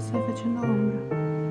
stai facendo ombra.